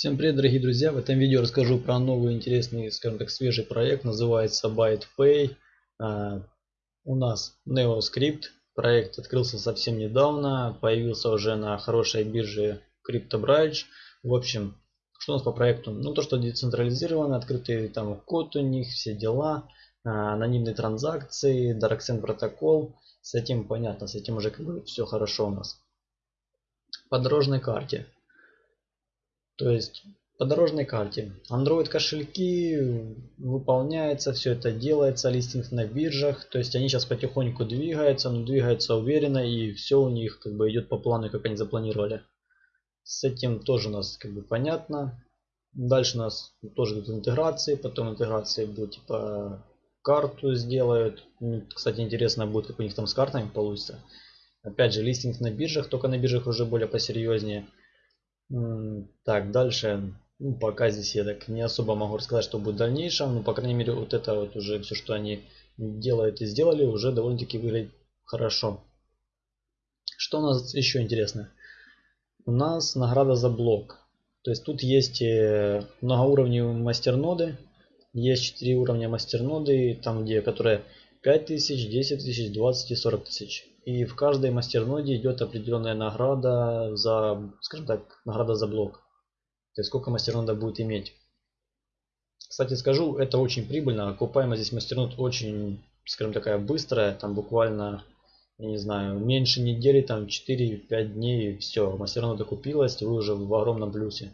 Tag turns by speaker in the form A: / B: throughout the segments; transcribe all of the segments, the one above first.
A: Всем привет, дорогие друзья! В этом видео расскажу про новый интересный, скажем так, свежий проект. Называется BytePay. Uh, у нас NeoScript. Проект открылся совсем недавно. Появился уже на хорошей бирже CryptoBridge. В общем, что у нас по проекту? Ну, то, что децентрализировано, открытый там код у них, все дела, uh, анонимные транзакции, Darksen протокол. С этим понятно, с этим уже как бы все хорошо у нас. По дорожной карте. То есть по дорожной карте. Android кошельки выполняется, все это делается, листинг на биржах. То есть они сейчас потихоньку двигаются, но двигаются уверенно и все у них как бы идет по плану, как они запланировали. С этим тоже у нас как бы понятно. Дальше у нас тоже идут интеграции, потом интеграции будет типа карту сделают. Кстати, интересно будет, как у них там с картами получится. Опять же, листинг на биржах, только на биржах уже более посерьезнее. Так, дальше. Ну, пока здесь я так не особо могу рассказать, что будет в дальнейшем. Но, по крайней мере, вот это вот уже все, что они делают и сделали, уже довольно-таки выглядит хорошо. Что у нас еще интересно? У нас награда за блок. То есть тут есть э, многоуровневые мастерноды. Есть 4 уровня мастерноды, там где, которые 5000, 10 тысяч, 20 и 40 тысяч. И в каждой мастерноде идет определенная награда за, скажем так, награда за блок. То есть сколько мастернода будет иметь. Кстати скажу, это очень прибыльно. Окупаемость здесь мастернод очень, скажем такая быстрая. Там буквально, я не знаю, меньше недели, там 4-5 дней, все, мастернода купилась, вы уже в огромном плюсе.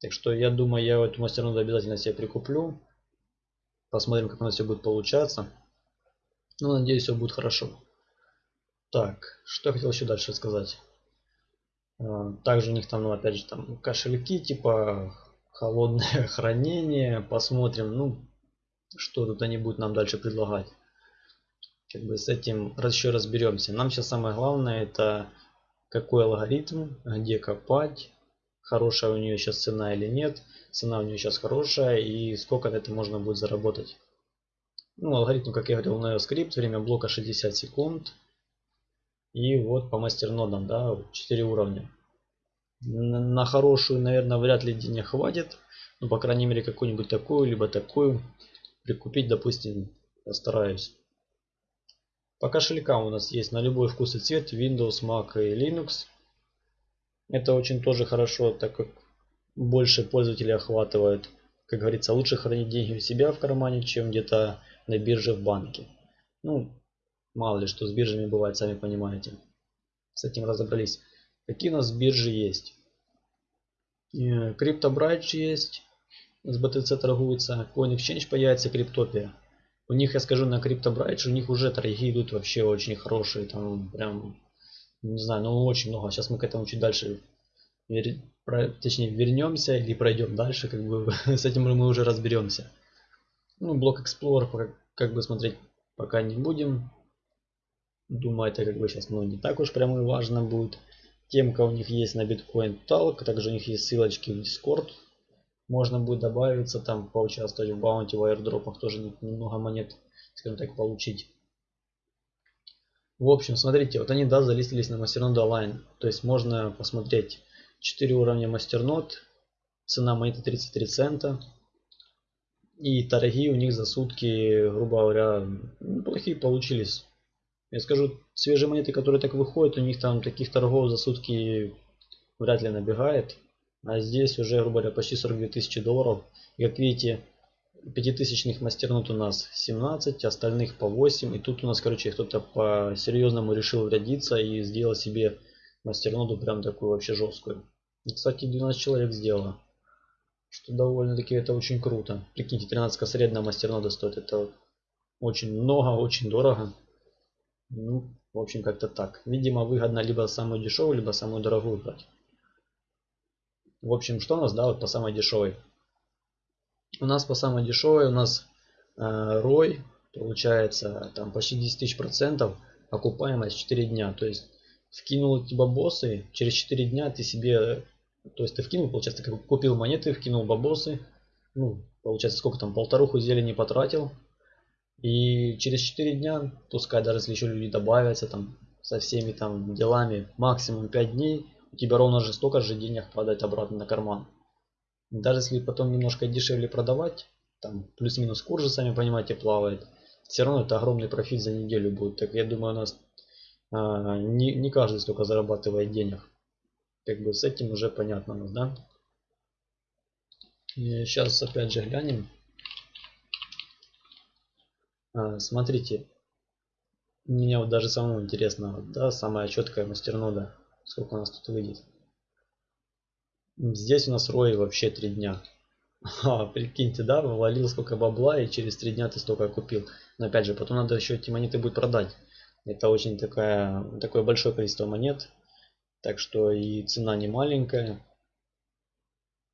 A: Так что я думаю, я эту мастерноду обязательно себе прикуплю. Посмотрим, как у нас все будет получаться. Ну, надеюсь, все будет хорошо. Так, что я хотел еще дальше сказать. А, также у них там, ну, опять же, там кошельки, типа холодное хранение. Посмотрим, ну, что тут они будут нам дальше предлагать. Как бы с этим еще разберемся. Нам сейчас самое главное это какой алгоритм, где копать, хорошая у нее сейчас цена или нет. Цена у нее сейчас хорошая и сколько на это можно будет заработать. Ну, алгоритм, как я говорил, на скрипт, время блока 60 секунд. И вот по мастернодам, да, 4 уровня. На хорошую, наверное, вряд ли денег хватит. Ну, по крайней мере, какую-нибудь такую, либо такую прикупить, допустим, постараюсь. По кошелькам у нас есть на любой вкус и цвет Windows, Mac и Linux. Это очень тоже хорошо, так как больше пользователей охватывает. Как говорится, лучше хранить деньги у себя в кармане, чем где-то на бирже в банке. Ну, Мало ли что с биржами бывает, сами понимаете. С этим разобрались. Какие у нас биржи есть? Э, CryptoBridge есть. С BTC торгуется. Coin Exchange появится. Криптопия. У них, я скажу, на CryptoBridge у них уже торги идут вообще очень хорошие. Там прям, не знаю, ну очень много. Сейчас мы к этому чуть дальше, точнее, вернемся или пройдем дальше. Как бы с этим мы уже разберемся. Ну, блок Explorer как бы смотреть пока не будем. Думаю, это как бы сейчас ну, не так уж прямо и важно будет. Темка у них есть на Bitcoin Talk, также у них есть ссылочки в Discord. Можно будет добавиться там, поучаствовать в баунти, в аирдропах, тоже немного монет, скажем так, получить. В общем, смотрите, вот они, да, залистились на Masternodes Align. То есть можно посмотреть 4 уровня Masternodes, цена монеты 33 цента. И торги у них за сутки, грубо говоря, неплохие получились. Я скажу, свежие монеты, которые так выходят, у них там таких торгов за сутки вряд ли набегает. А здесь уже, грубо говоря, почти 42 тысячи долларов. И как видите, пятитысячных мастернут у нас 17, остальных по 8. И тут у нас, короче, кто-то по-серьезному решил врядиться и сделал себе мастерноду прям такую вообще жесткую. И, кстати, 12 человек сделало. Что довольно-таки это очень круто. Прикиньте, 13 средняя мастернода стоит. Это очень много, очень дорого. Ну, в общем, как-то так. Видимо, выгодно либо самую дешевую, либо самую дорогую брать. В общем, что у нас, да, вот по самой дешевой. У нас по самой дешевой у нас э, ROI получается там почти 10 тысяч процентов, окупаемость 4 дня. То есть вкинул эти бабосы, через 4 дня ты себе, то есть ты вкинул, получается, ты купил монеты, вкинул бабосы, ну, получается, сколько там, полторуху зелени потратил, и через 4 дня, пускай даже если еще люди добавятся там со всеми там делами, максимум 5 дней, у тебя ровно же столько же денег падает обратно на карман. Даже если потом немножко дешевле продавать, там плюс-минус курс же, сами понимаете, плавает, все равно это огромный профит за неделю будет. Так я думаю, у нас а, не, не каждый столько зарабатывает денег. Как бы с этим уже понятно да? И сейчас опять же глянем. А, смотрите, меня вот даже самому интересно, да, самая четкая мастернода, сколько у нас тут выйдет. Здесь у нас рой вообще три дня. А, прикиньте, да, вывалил сколько бабла и через три дня ты столько купил. Но опять же, потом надо еще эти монеты будет продать. Это очень такая, такое большое количество монет. Так что и цена не маленькая.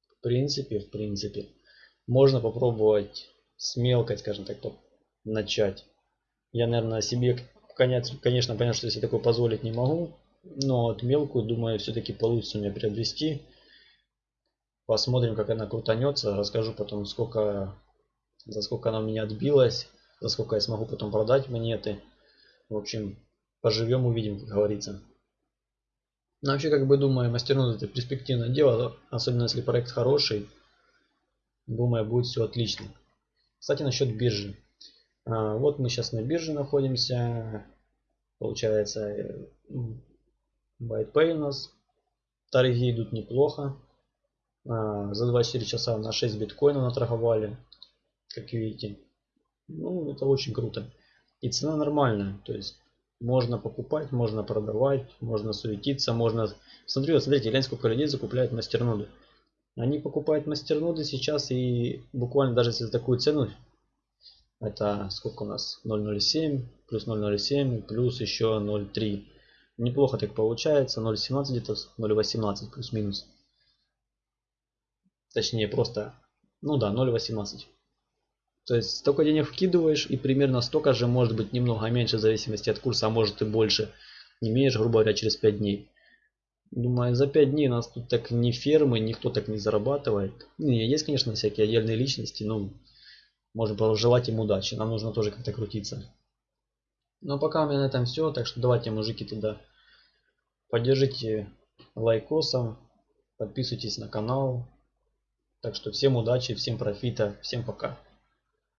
A: В принципе, в принципе. Можно попробовать с мелкой, скажем так, начать. Я, наверное, себе, конечно, понятно, что если такое позволить не могу. Но от мелкую, думаю, все-таки получится меня приобрести. Посмотрим, как она крутанется. Расскажу потом, сколько, за сколько она у меня отбилась. За сколько я смогу потом продать монеты. В общем, поживем, увидим, как говорится. Но вообще, как бы думаю, мастернод это перспективное дело. Особенно, если проект хороший. Думаю, будет все отлично. Кстати, насчет биржи. А, вот мы сейчас на бирже находимся. Получается, BytePay у нас. Торги идут неплохо. А, за 24 часа на 6 биткоинов наторговали, как видите. Ну, это очень круто. И цена нормальная, то есть можно покупать, можно продавать, можно суетиться, можно... Смотрю, вот смотрите, гляньте, сколько людей закупляют мастерноды. Они покупают мастерноды сейчас и буквально даже если за такую цену, это сколько у нас, 0.07, плюс 0.07, плюс еще 0.3. Неплохо так получается, 0.17 где-то, 0.18 плюс-минус. Точнее, просто, ну да, 0.18. То есть столько денег вкидываешь и примерно столько же, может быть немного меньше в зависимости от курса, а может и больше. Имеешь, грубо говоря, через 5 дней. Думаю, за 5 дней нас тут так не фермы, никто так не зарабатывает. Не, есть, конечно, всякие отдельные личности, но можно пожелать им удачи. Нам нужно тоже как-то крутиться. Но пока у меня на этом все, так что давайте, мужики, туда поддержите лайкосом, подписывайтесь на канал, так что всем удачи, всем профита, всем пока.